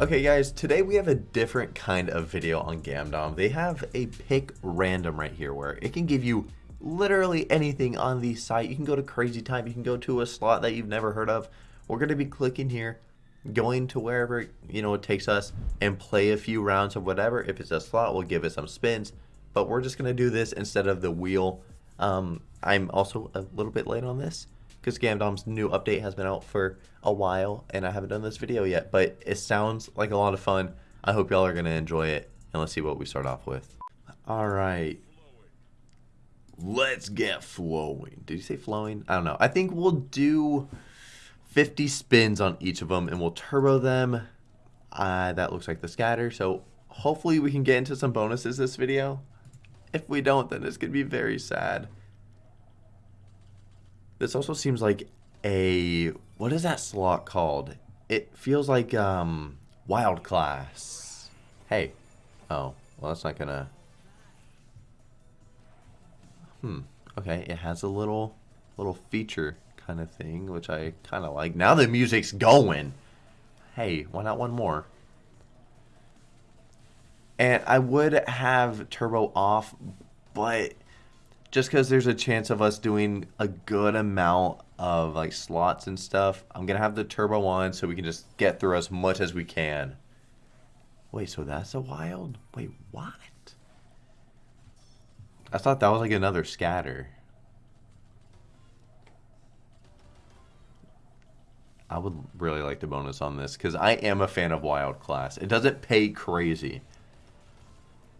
Okay guys, today we have a different kind of video on Gamdom. They have a pick random right here where it can give you literally anything on the site. You can go to Crazy Time, you can go to a slot that you've never heard of. We're going to be clicking here, going to wherever you know it takes us and play a few rounds of whatever. If it's a slot, we'll give it some spins, but we're just going to do this instead of the wheel. Um, I'm also a little bit late on this because Gamdom's new update has been out for a while and I haven't done this video yet, but it sounds like a lot of fun. I hope y'all are going to enjoy it and let's see what we start off with. All right. Let's get flowing. Did you say flowing? I don't know. I think we'll do 50 spins on each of them and we'll turbo them. Uh, that looks like the scatter. So hopefully we can get into some bonuses this video. If we don't, then it's to be very sad. This also seems like a what is that slot called? It feels like um wild class. Hey. Oh, well that's not gonna Hmm. Okay, it has a little little feature kind of thing, which I kind of like. Now the music's going. Hey, why not one more? And I would have turbo off, but just because there's a chance of us doing a good amount of like slots and stuff, I'm gonna have the turbo on so we can just get through as much as we can. Wait, so that's a wild? Wait, what? I thought that was like another scatter. I would really like the bonus on this because I am a fan of wild class. It doesn't pay crazy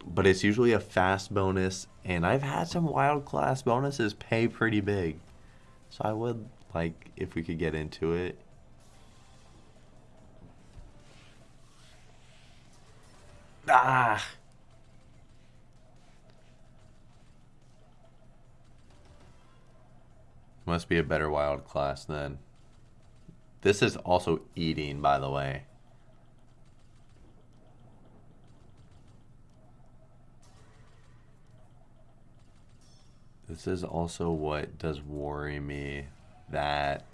but it's usually a fast bonus and I've had some wild class bonuses pay pretty big so I would like if we could get into it. Ah. Must be a better wild class then this is also eating by the way This is also what does worry me that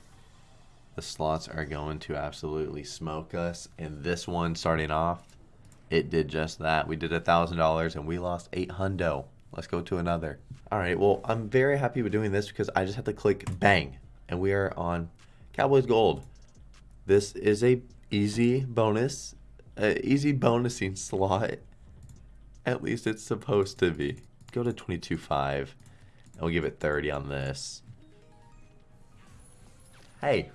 the slots are going to absolutely smoke us. And this one starting off, it did just that. We did a thousand dollars and we lost eight hundo. Let's go to another. All right, well, I'm very happy with doing this because I just have to click bang and we are on Cowboys Gold. This is a easy bonus, uh, easy bonusing slot. At least it's supposed to be. Go to 22.5. I'll give it 30 on this. Hey,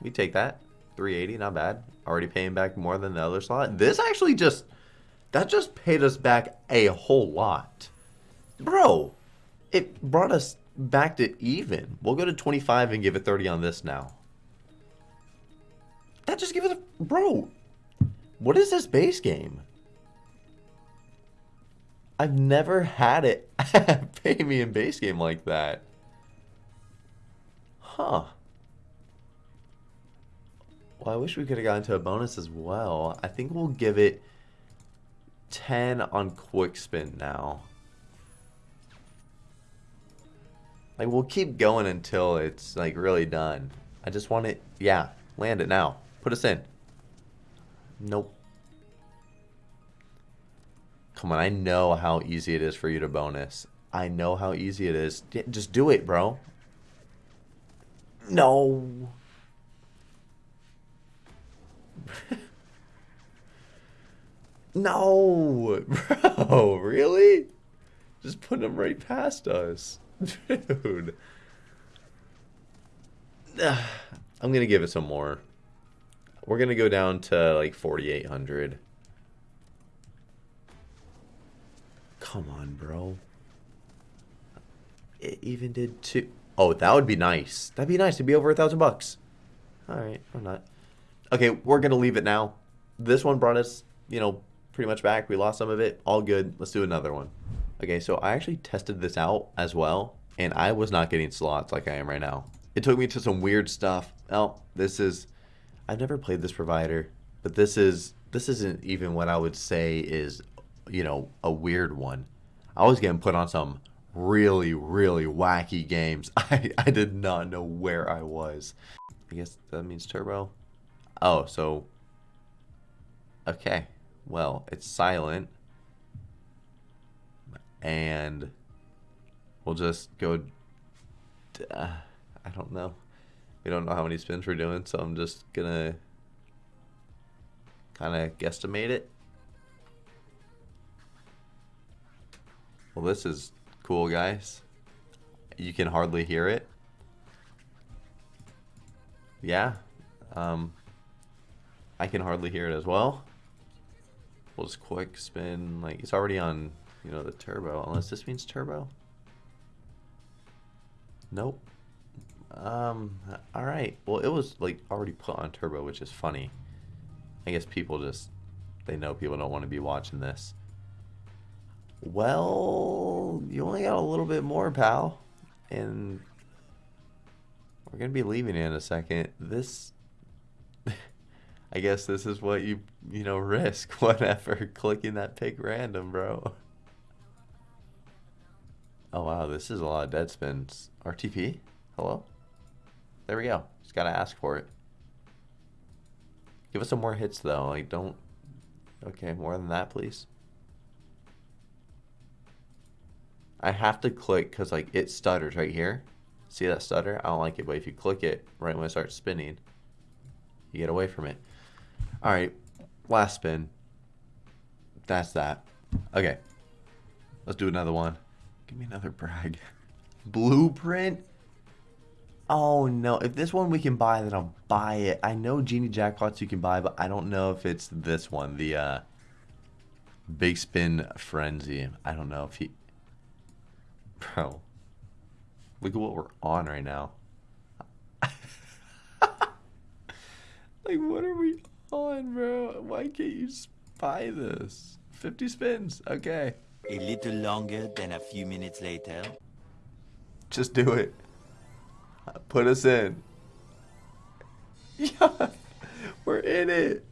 we take that. 380, not bad. Already paying back more than the other slot. This actually just, that just paid us back a whole lot. Bro, it brought us back to even. We'll go to 25 and give it 30 on this now. That just give it a, bro, what is this base game? I've never had it pay me in base game like that. Huh. Well, I wish we could have gotten to a bonus as well. I think we'll give it 10 on quick spin now. Like, we'll keep going until it's, like, really done. I just want it, yeah, land it now. Put us in. Nope. Come on, I know how easy it is for you to bonus. I know how easy it is. Just do it, bro. No. no, bro, really? Just put them right past us. Dude. I'm going to give it some more. We're going to go down to like 4,800. Come on, bro. It even did two. Oh, that would be nice. That'd be nice to be over a thousand bucks. All right, I'm not. Okay, we're gonna leave it now. This one brought us, you know, pretty much back. We lost some of it. All good. Let's do another one. Okay, so I actually tested this out as well, and I was not getting slots like I am right now. It took me to some weird stuff. Oh, this is. I've never played this provider, but this is this isn't even what I would say is you know, a weird one. I was getting put on some really, really wacky games. I, I did not know where I was. I guess that means turbo. Oh, so Okay. Well, it's silent. And we'll just go. Uh, I don't know. We don't know how many spins we're doing, so I'm just gonna kind of guesstimate it. Well, this is cool, guys. You can hardly hear it. Yeah. Um, I can hardly hear it as well. We'll just quick spin. Like, it's already on, you know, the turbo. Unless this means turbo. Nope. Um, alright. Well, it was, like, already put on turbo, which is funny. I guess people just, they know people don't want to be watching this. Well, you only got a little bit more, pal. And we're going to be leaving in a second. This, I guess this is what you, you know, risk. Whatever. Clicking that pick random, bro. Oh, wow. This is a lot of dead spins. RTP? Hello? There we go. Just got to ask for it. Give us some more hits, though. Like, don't... Okay, more than that, please. I have to click because like it stutters right here. See that stutter? I don't like it, but if you click it right when it starts spinning, you get away from it. All right, last spin. That's that. Okay, let's do another one. Give me another brag. Blueprint? Oh no, if this one we can buy, then I'll buy it. I know Genie Jackpots you can buy, but I don't know if it's this one, the uh, Big Spin Frenzy. I don't know if he... Bro, look at what we're on right now. like, what are we on, bro? Why can't you buy this? 50 spins, okay. A little longer than a few minutes later. Just do it. Put us in. Yeah, we're in it.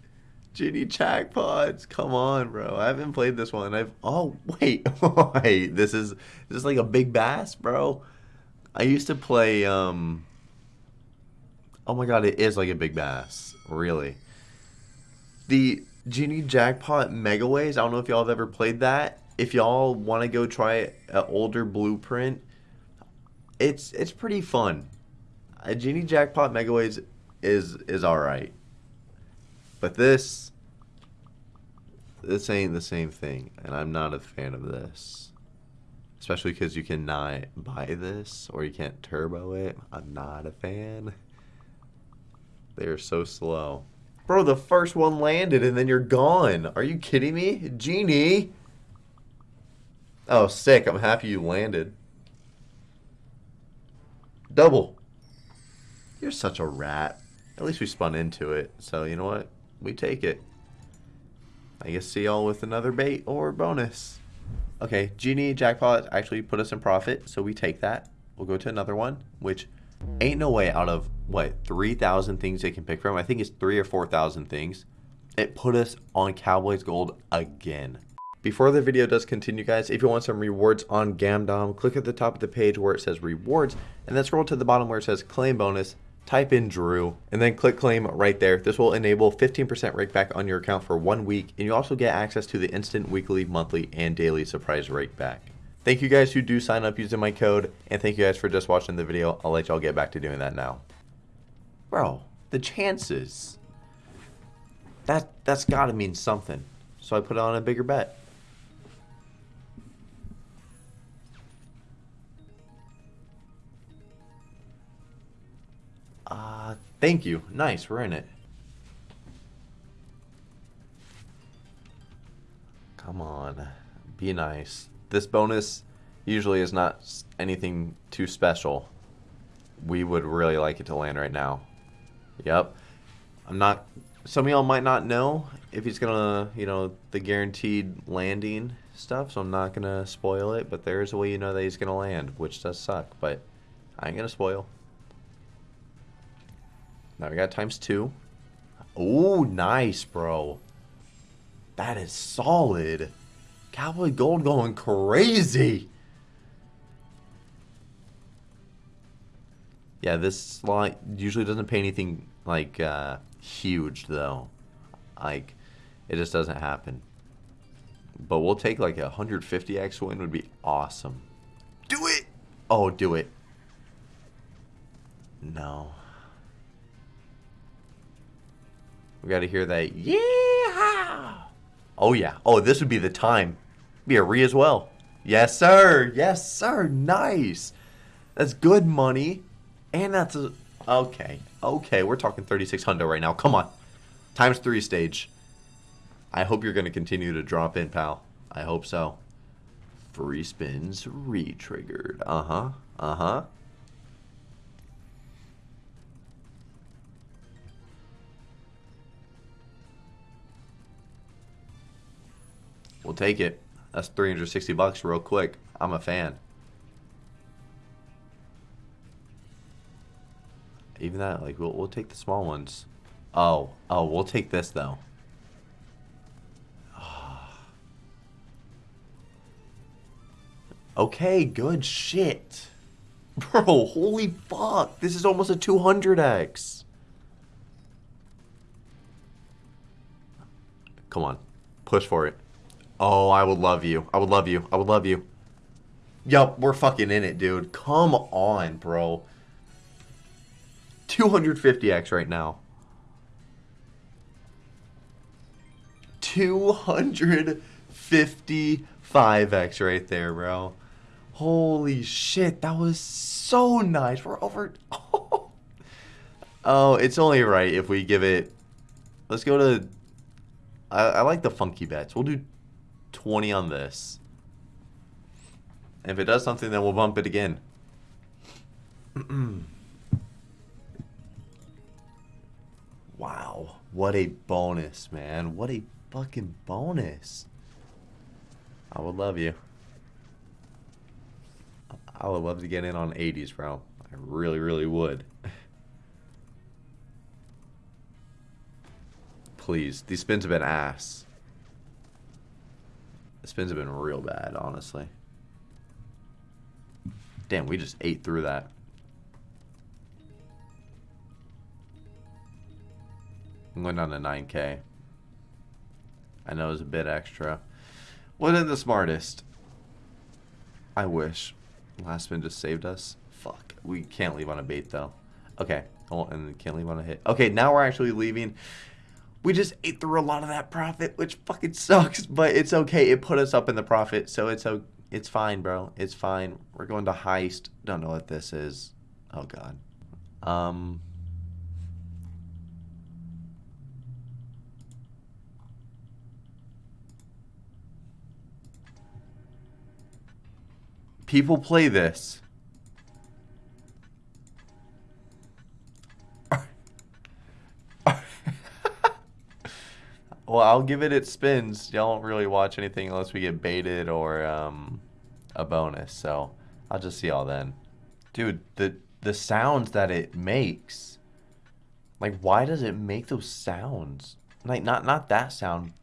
Genie jackpots. Come on, bro. I haven't played this one. I've oh wait, wait. This is this is like a big bass, bro. I used to play um Oh my god, it is like a big bass. Really. The Genie Jackpot Megaways, I don't know if y'all have ever played that. If y'all want to go try an older blueprint, it's it's pretty fun. A Genie Jackpot Megaways is is alright. But this, this ain't the same thing, and I'm not a fan of this. Especially because you cannot buy this, or you can't turbo it. I'm not a fan. They are so slow. Bro, the first one landed and then you're gone. Are you kidding me? Genie! Oh, sick. I'm happy you landed. Double. You're such a rat. At least we spun into it. So, you know what? we take it. I guess see y'all with another bait or bonus. Okay, Genie Jackpot actually put us in profit, so we take that. We'll go to another one, which ain't no way out of, what, 3,000 things they can pick from? I think it's 3 or 4,000 things. It put us on Cowboys Gold again. Before the video does continue, guys, if you want some rewards on Gamdom, click at the top of the page where it says rewards, and then scroll to the bottom where it says claim bonus, type in Drew, and then click claim right there. This will enable 15% rake back on your account for one week, and you also get access to the instant weekly, monthly, and daily surprise rake back. Thank you guys who do sign up using my code, and thank you guys for just watching the video. I'll let y'all get back to doing that now. Bro, the chances. That, that's gotta mean something. So I put on a bigger bet. Uh, thank you. Nice, we're in it. Come on. Be nice. This bonus usually is not anything too special. We would really like it to land right now. Yep. I'm not... Some of y'all might not know if he's gonna, you know, the guaranteed landing stuff, so I'm not gonna spoil it, but there is a way you know that he's gonna land, which does suck, but I ain't gonna spoil. Now we got times two. Oh, nice, bro. That is solid. Cowboy Gold going crazy. Yeah, this slot usually doesn't pay anything like uh, huge though. Like It just doesn't happen. But we'll take like a 150x win would be awesome. Do it! Oh, do it. No. We got to hear that. Yeah! Oh, yeah. Oh, this would be the time. Be a re as well. Yes, sir. Yes, sir. Nice. That's good money. And that's a... Okay. Okay. We're talking 3600 right now. Come on. Times three stage. I hope you're going to continue to drop in, pal. I hope so. Free spins re-triggered. Uh-huh. Uh-huh. We'll take it. That's 360 bucks real quick. I'm a fan. Even that, like, we'll, we'll take the small ones. Oh, oh, we'll take this, though. okay, good shit. Bro, holy fuck. This is almost a 200x. Come on. Push for it. Oh, I would love you. I would love you. I would love you. Yup, we're fucking in it, dude. Come on, bro. 250x right now. 255x right there, bro. Holy shit, that was so nice. We're over... Oh, it's only right if we give it... Let's go to... I, I like the funky bets. We'll do 20 on this. If it does something, then we'll bump it again. wow. What a bonus, man. What a fucking bonus. I would love you. I would love to get in on 80s, bro. I really, really would. Please. These spins have been ass. Spins have been real bad, honestly. Damn, we just ate through that. I'm going down to 9k. I know it was a bit extra. Wasn't the smartest. I wish. Last spin just saved us. Fuck. We can't leave on a bait, though. Okay. Oh, and can't leave on a hit. Okay, now we're actually leaving we just ate through a lot of that profit, which fucking sucks, but it's okay. It put us up in the profit, so it's it's fine, bro. It's fine. We're going to heist. Don't know what this is. Oh god. Um People play this. Well, I'll give it its spins. Y'all don't really watch anything unless we get baited or um, a bonus. So I'll just see y'all then. Dude, the the sounds that it makes. Like, why does it make those sounds? Like, not not that sound,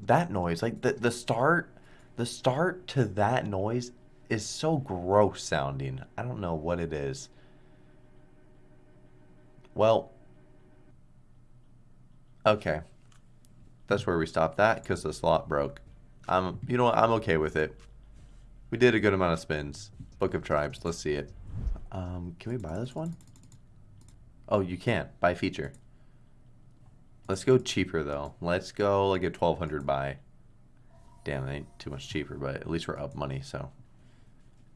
that noise. Like the the start, the start to that noise is so gross sounding. I don't know what it is. Well, okay that's where we stopped that because the slot broke. I'm, you know what? I'm okay with it. We did a good amount of spins. Book of Tribes. Let's see it. Um, can we buy this one? Oh, you can't. Buy feature. Let's go cheaper, though. Let's go like a 1200 buy. Damn, it ain't too much cheaper, but at least we're up money, so.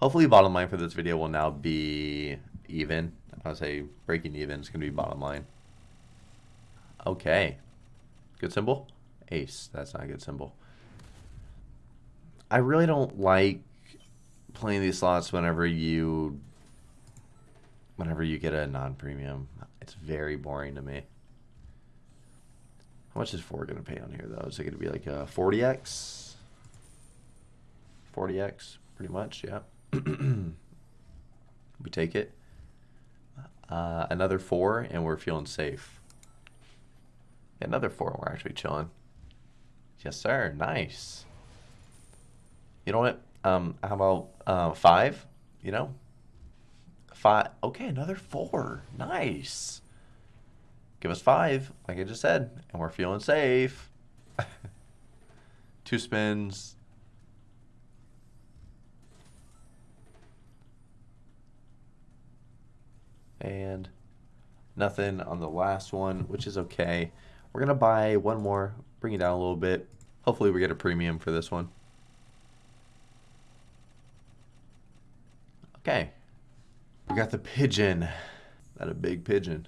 Hopefully bottom line for this video will now be even. I'll say breaking even is going to be bottom line. Okay. Good symbol? Ace. That's not a good symbol. I really don't like playing these slots whenever you whenever you get a non-premium. It's very boring to me. How much is 4 going to pay on here, though? Is it going to be like a 40x? 40x, pretty much, yeah. we take it. Uh, another 4, and we're feeling safe. Another 4, and we're actually chilling. Yes, sir. Nice. You know what? Um, how about uh, five? You know, five. Okay, another four. Nice. Give us five, like I just said, and we're feeling safe. Two spins. And nothing on the last one, which is okay. We're going to buy one more, bring it down a little bit. Hopefully we get a premium for this one. Okay. We got the pigeon. That a big pigeon.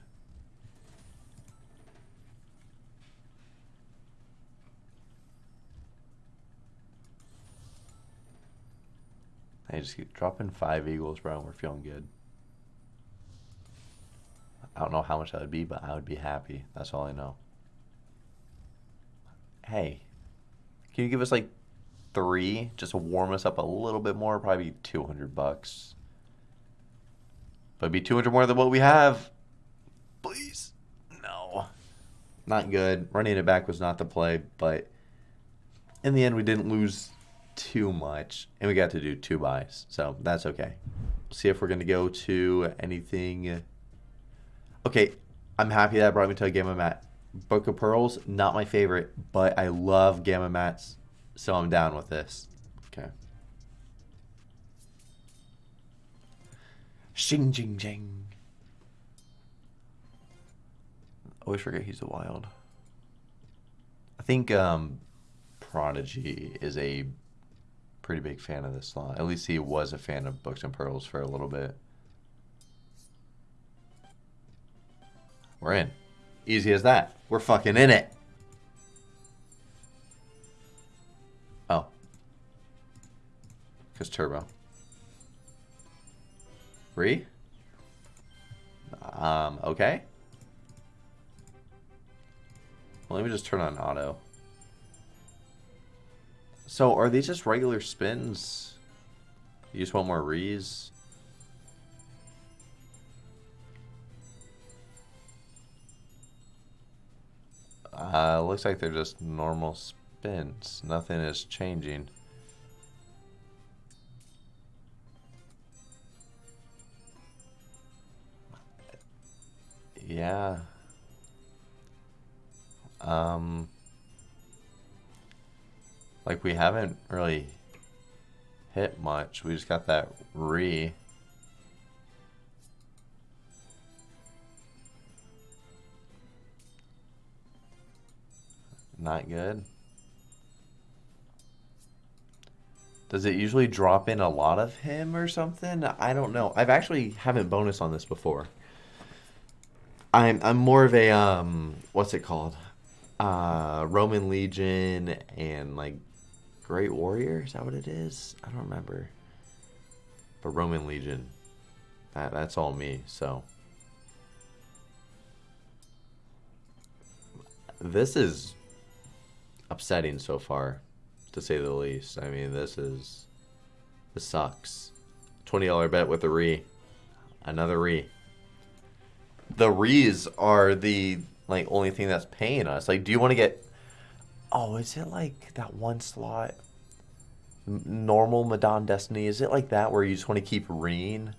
I just keep dropping five eagles, bro. We're feeling good. I don't know how much that would be, but I would be happy. That's all I know. Hey, can you give us like three just to warm us up a little bit more? Probably 200 bucks. But be 200 more than what we have. Please. No. Not good. Running it back was not the play, but in the end, we didn't lose too much, and we got to do two buys, so that's okay. See if we're gonna go to anything. Okay, I'm happy that brought me to a Gamomat. Book of Pearls, not my favorite, but I love Gamomats, so I'm down with this. Okay. Shing jing jing. Always forget he's a wild. I think um, Prodigy is a pretty big fan of this slot. At least he was a fan of Books and Pearls for a little bit. We're in. Easy as that. We're fucking in it. Oh. Because turbo. Re? Um, okay. Well, let me just turn on auto. So, are these just regular spins? You just want more rees? Uh, looks like they're just normal spins. Nothing is changing. Yeah. Um... Like, we haven't really hit much. We just got that re. Not good. Does it usually drop in a lot of him or something? I don't know. I've actually haven't bonus on this before. I'm I'm more of a um what's it called? Uh Roman Legion and like Great Warrior? Is that what it is? I don't remember. But Roman Legion. That that's all me, so. This is upsetting so far, to say the least. I mean, this is this sucks. $20 bet with a re. Another re. The re's are the like only thing that's paying us. Like, do you want to get Oh, is it like that one slot? normal Madon Destiny? Is it like that where you just want to keep Reen?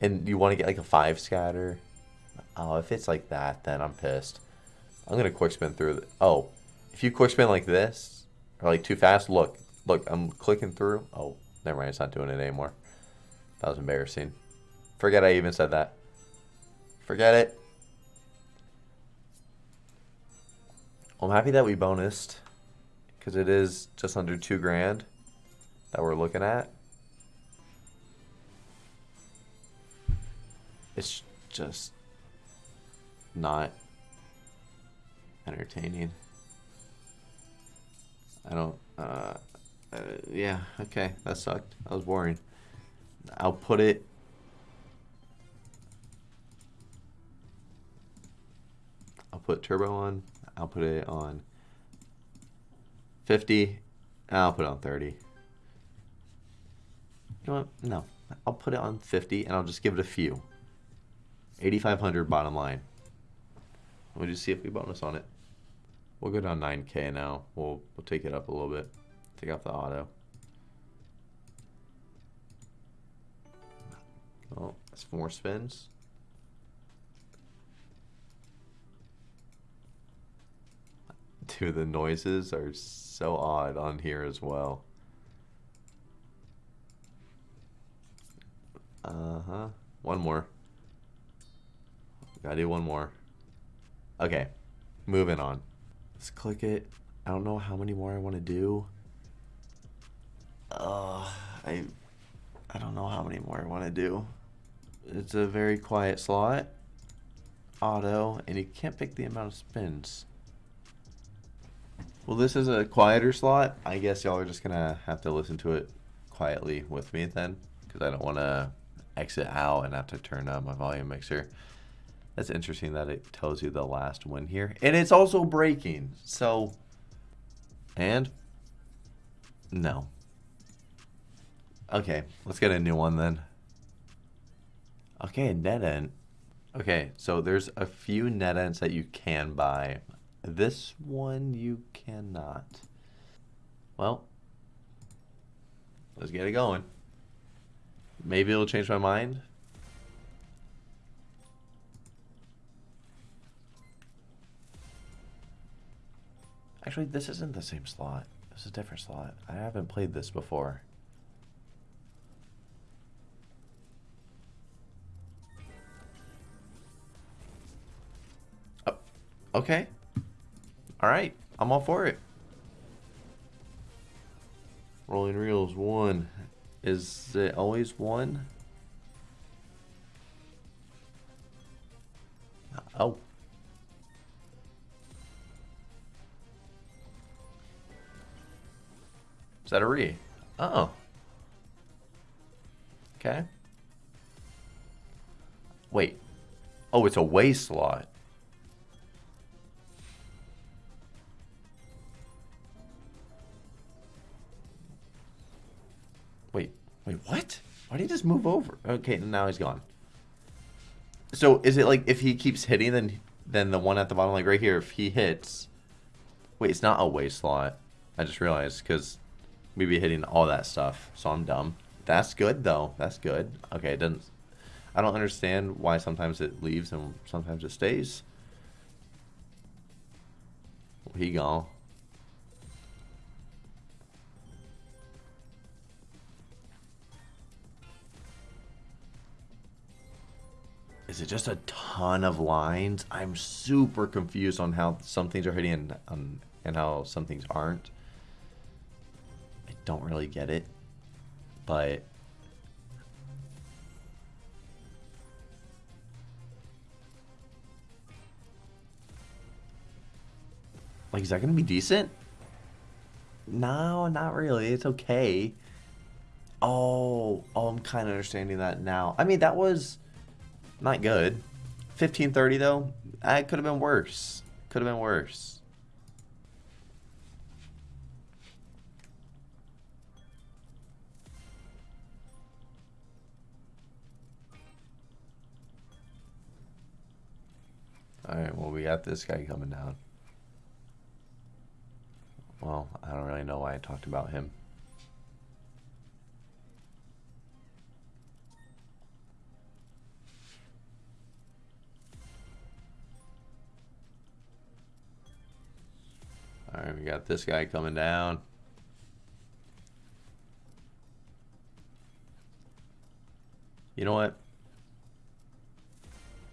And you want to get like a five scatter? Oh, if it's like that, then I'm pissed. I'm going to quick spin through. The, oh, if you quick spin like this, or like too fast, look. Look, I'm clicking through. Oh, never mind. It's not doing it anymore. That was embarrassing. Forget I even said that. Forget it. I'm happy that we bonused because it is just under two grand that we're looking at. It's just not entertaining. I don't, uh, uh, yeah, okay, that sucked. That was boring. I'll put it I'll put turbo on. I'll put it on 50. I'll put it on 30. You know what? No. I'll put it on 50 and I'll just give it a few. 8,500 bottom line. We'll just see if we bonus on it. We'll go down 9k now. We'll, we'll take it up a little bit. Take off the auto. Oh, that's four spins. Dude, the noises are so odd on here as well. Uh-huh. One more. Gotta do one more. Okay. Moving on. Let's click it. I don't know how many more I want to do. Uh, I I don't know how many more I want to do. It's a very quiet slot. Auto, and you can't pick the amount of spins. Well, this is a quieter slot. I guess y'all are just gonna have to listen to it quietly with me then, because I don't want to exit out and have to turn up my volume mixer. That's interesting that it tells you the last win here. And it's also breaking. So, and no. Okay, let's get a new one then. Okay, NetEnt. Okay, so there's a few NetEnts that you can buy. This one you cannot. Well, let's get it going. Maybe it'll change my mind. Actually, this isn't the same slot. This is a different slot. I haven't played this before. Oh, okay. All right. I'm all for it. Rolling reels one. Is it always one? Oh. That a re? Oh. Okay. Wait. Oh, it's a way slot. Wait, wait, what? Why did he just move over? Okay, now he's gone. So is it like if he keeps hitting, then then the one at the bottom, like right here, if he hits, wait, it's not a way slot. I just realized because we be hitting all that stuff, so I'm dumb. That's good though. That's good. Okay, it doesn't. I don't understand why sometimes it leaves and sometimes it stays. He gone. Is it just a ton of lines? I'm super confused on how some things are hitting and, um, and how some things aren't. I don't really get it, but like, is that gonna be decent? No, not really. It's okay. Oh, oh, I'm kind of understanding that now. I mean, that was not good. 1530 though, it could have been worse. Could have been worse. Alright, well we got this guy coming down. Well, I don't really know why I talked about him. Alright, we got this guy coming down. You know what?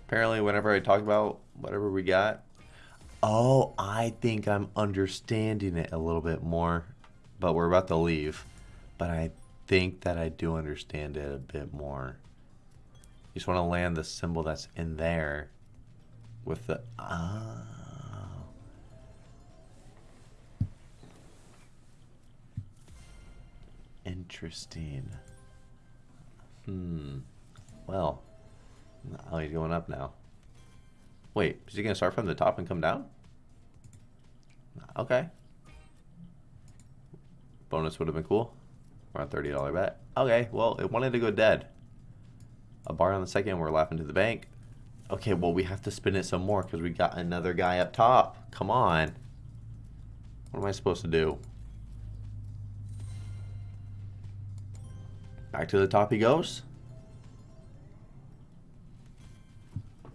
Apparently, whenever I talk about whatever we got, oh, I think I'm understanding it a little bit more. But we're about to leave. But I think that I do understand it a bit more. You just want to land the symbol that's in there with the... Ah. Interesting. Hmm. Well. Oh, he's going up now. Wait, is he going to start from the top and come down? Okay. Bonus would have been cool. On $30 bet. Okay, well, it wanted to go dead. A bar on the second, we're laughing to the bank. Okay, well, we have to spin it some more because we got another guy up top. Come on. What am I supposed to do? Back to the top he goes.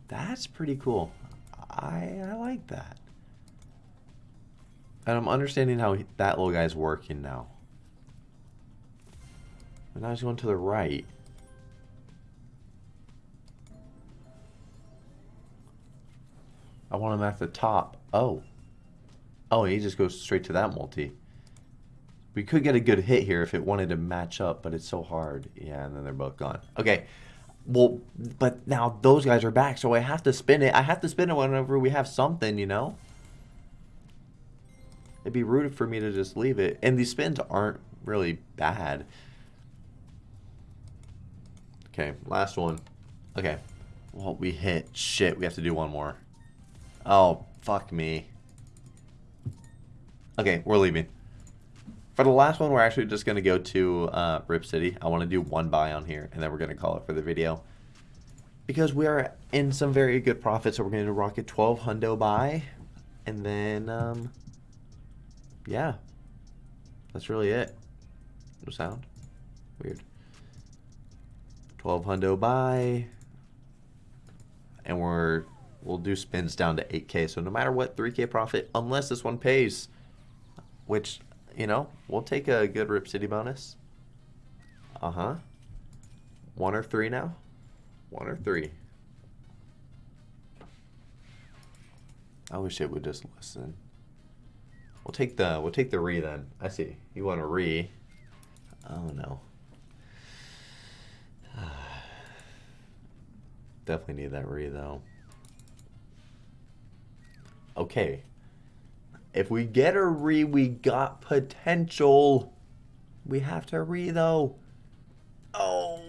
That's pretty cool. I, I like that. And I'm understanding how that little guy's working now. And now he's going to the right. I want him at the top. Oh. Oh, he just goes straight to that multi. We could get a good hit here if it wanted to match up, but it's so hard. Yeah, and then they're both gone. Okay. Well, but now those guys are back, so I have to spin it. I have to spin it whenever we have something, you know? It'd be rude for me to just leave it. And these spins aren't really bad. Okay, last one. Okay. Well, we hit. Shit, we have to do one more. Oh, fuck me. Okay, we're leaving. For the last one, we're actually just going to go to uh, Rip City. I want to do one buy on here, and then we're going to call it for the video. Because we are in some very good profit, so we're going to rock a 12 hundo buy. And then, um, yeah. That's really it. No sound. Weird. 12 hundo buy. And we're, we'll do spins down to 8k. So no matter what, 3k profit, unless this one pays. Which, you know, we'll take a good Rip City bonus. Uh-huh. One or three now? One or three. I wish it would just listen. We'll take the we'll take the re then. I see. You want a re. Oh no. Definitely need that re though. Okay. If we get a re, we got potential. We have to re though. Oh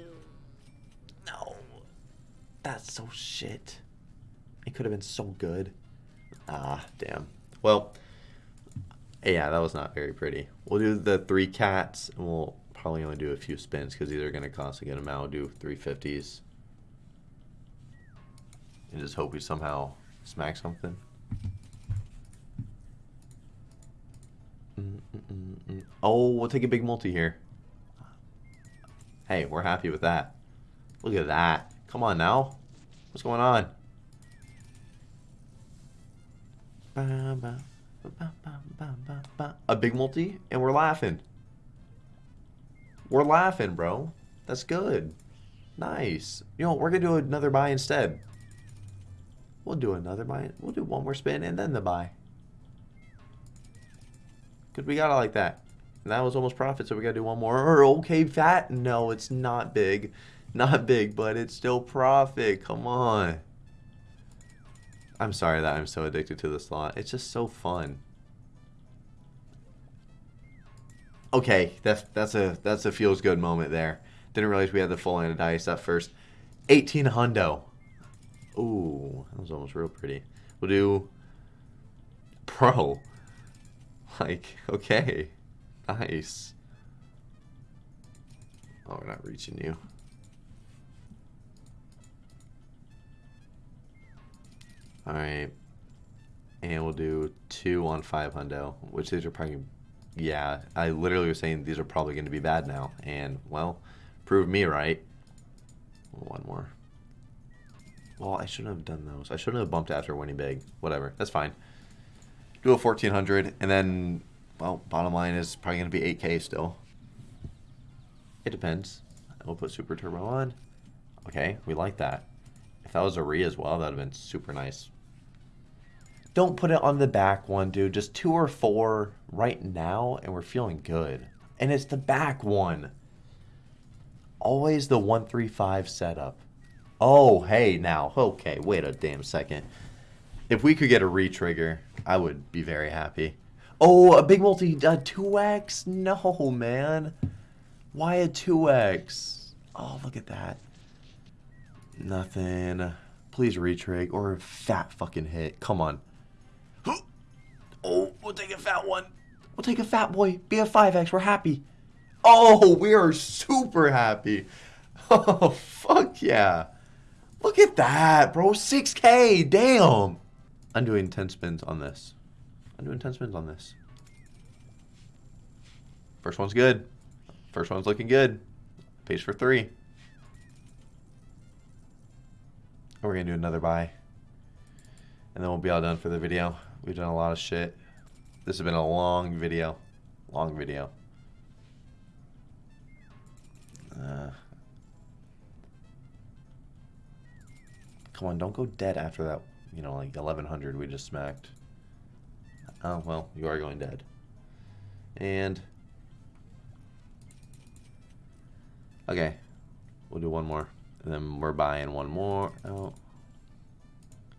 no. That's so shit. It could have been so good. Ah, damn. Well, yeah, that was not very pretty. We'll do the three cats, and we'll probably only do a few spins because these are going to cost a good amount. We'll do 350s. And just hope we somehow smack something. Oh, we'll take a big multi here. Hey, we're happy with that. Look at that. Come on now. What's going on? A big multi, and we're laughing. We're laughing, bro. That's good. Nice. You know, we're going to do another buy instead. We'll do another buy. We'll do one more spin and then the buy. Because we got it like that. And that was almost profit, so we got to do one more. Or okay, fat. No, it's not big. Not big, but it's still profit. Come on. I'm sorry that I'm so addicted to the slot. It's just so fun. Okay, that's that's a that's a feels good moment there. Didn't realize we had the full of dice up first. 18 hundo. Ooh, that was almost real pretty. We'll do pro. Like, okay. Nice. Oh, we're not reaching you. Alright. And we'll do two on five hundo, which these are probably, yeah, I literally was saying these are probably going to be bad now. And, well, prove me right. One more. Well, I shouldn't have done those. I shouldn't have bumped after winning big. Whatever. That's fine. Do a 1400, and then, well, bottom line is probably going to be 8k still. It depends. We'll put Super Turbo on. Okay, we like that. If that was a re as well, that would have been super nice. Don't put it on the back one, dude. Just two or four right now, and we're feeling good. And it's the back one. Always the 135 setup. Oh, hey, now. Okay, wait a damn second. If we could get a re-trigger, I would be very happy. Oh, a big multi, a 2x? No, man. Why a 2x? Oh, look at that. Nothing. Please retrig or a fat fucking hit. Come on. Oh, we'll take a fat one. We'll take a fat boy. Be a 5x. We're happy. Oh, we are super happy. Oh, fuck yeah. Look at that, bro. 6K. Damn. I'm doing 10 spins on this. I'm doing 10 spins on this. First one's good. First one's looking good. Pays for three. And we're going to do another buy. And then we'll be all done for the video. We've done a lot of shit. This has been a long video. Long video. Uh, come on, don't go dead after that, you know, like 1100 we just smacked. Oh, well, you are going dead. And... Okay. We'll do one more. And then we're buying one more. Oh.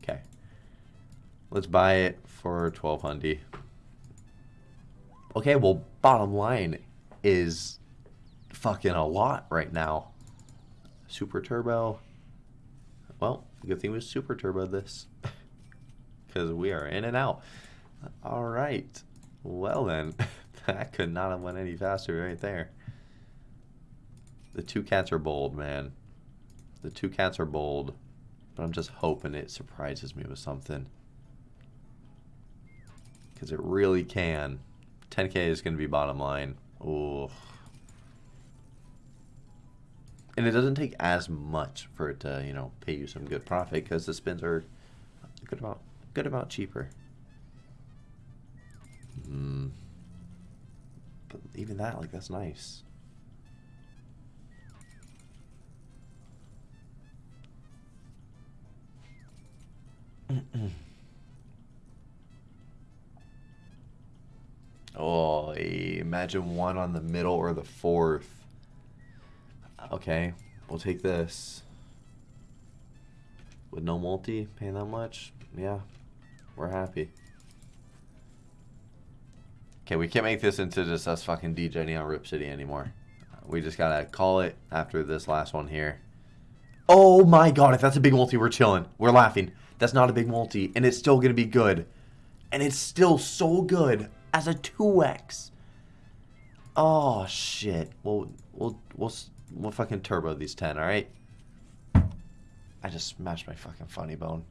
Okay. Let's buy it for 1200 Okay, well, bottom line is fucking a lot right now. Super Turbo. Well, good thing we Super Turbo this. Because we are in and out. Alright. Well then, that could not have went any faster right there. The two cats are bold, man. The two cats are bold. But I'm just hoping it surprises me with something. Because it really can. 10k is going to be bottom line. Oh. And it doesn't take as much for it to, you know, pay you some good profit because the spins are a good amount, good amount cheaper. Hmm. But even that, like, that's nice. oh, imagine one on the middle or the fourth. Okay, we'll take this. With no multi, paying that much? Yeah, we're happy. Okay, we can't make this into just us fucking DJing on Rip City anymore. We just gotta call it after this last one here. Oh my god, if that's a big multi, we're chilling. We're laughing. That's not a big multi, and it's still gonna be good. And it's still so good as a 2x. Oh shit. We'll we'll we'll we'll fucking turbo these 10, alright? I just smashed my fucking funny bone.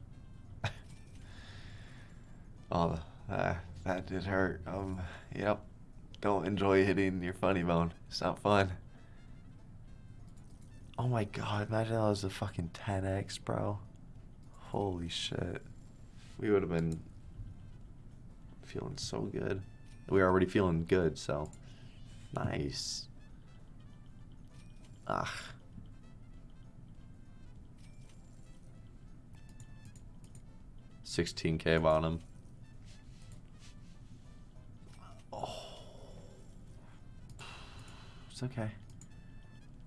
Oh, uh, that did hurt. Um, yep. Don't enjoy hitting your funny bone. It's not fun. Oh my god, imagine that was a fucking 10x, bro. Holy shit. We would have been feeling so good. We were already feeling good, so nice. Ah. Sixteen K bottom. It's okay.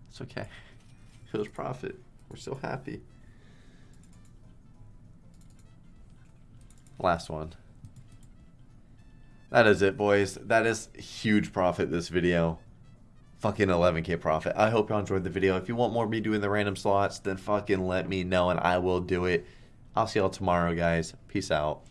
It's okay. It was profit. We're so happy. Last one. That is it, boys. That is huge profit this video. Fucking 11k profit. I hope y'all enjoyed the video. If you want more of me doing the random slots, then fucking let me know and I will do it. I'll see y'all tomorrow, guys. Peace out.